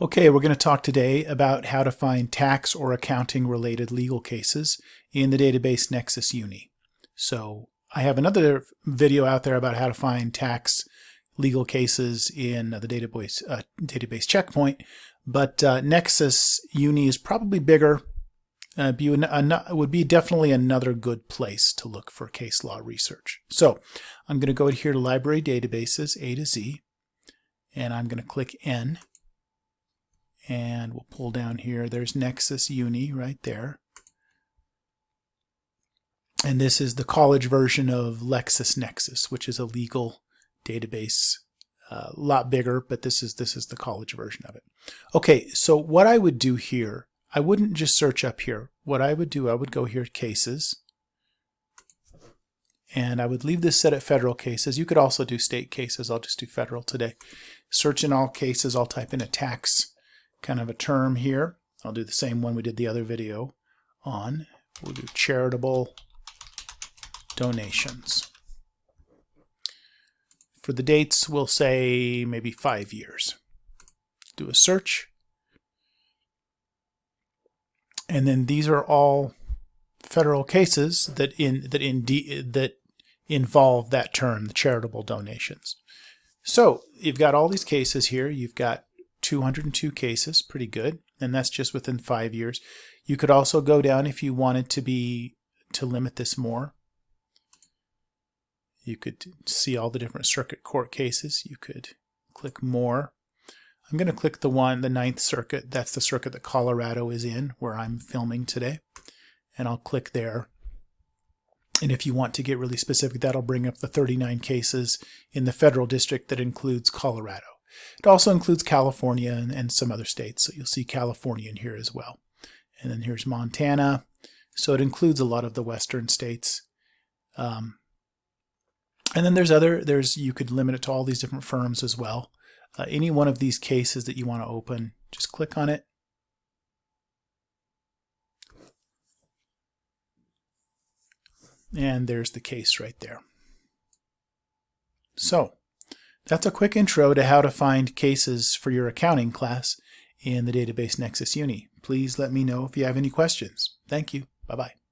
Okay, we're going to talk today about how to find tax or accounting related legal cases in the database Nexis Uni. So I have another video out there about how to find tax legal cases in the database, uh, database checkpoint, but uh, Nexis Uni is probably bigger. Uh, be would be definitely another good place to look for case law research. So I'm going to go here to Library Databases, A to Z, and I'm going to click N and we'll pull down here. There's Nexis Uni right there. And this is the college version of LexisNexis, which is a legal database. A uh, lot bigger, but this is this is the college version of it. Okay, so what I would do here, I wouldn't just search up here. What I would do, I would go here cases, and I would leave this set at federal cases. You could also do state cases. I'll just do federal today. Search in all cases. I'll type in a tax kind of a term here. I'll do the same one we did the other video on. We'll do charitable donations. For the dates, we'll say maybe five years. Do a search. And then these are all federal cases that in that in that involve that term, the charitable donations. So you've got all these cases here. You've got 202 cases, pretty good, and that's just within five years. You could also go down if you wanted to be to limit this more. You could see all the different circuit court cases. You could click more. I'm going to click the one, the Ninth Circuit. That's the circuit that Colorado is in, where I'm filming today. And I'll click there. And if you want to get really specific, that'll bring up the 39 cases in the federal district that includes Colorado. It also includes California and, and some other states. So you'll see California in here as well. And then here's Montana. So it includes a lot of the western states. Um, and then there's other, there's you could limit it to all these different firms as well. Uh, any one of these cases that you want to open, just click on it. And there's the case right there. So that's a quick intro to how to find cases for your accounting class in the Database Nexis Uni. Please let me know if you have any questions. Thank you. Bye-bye.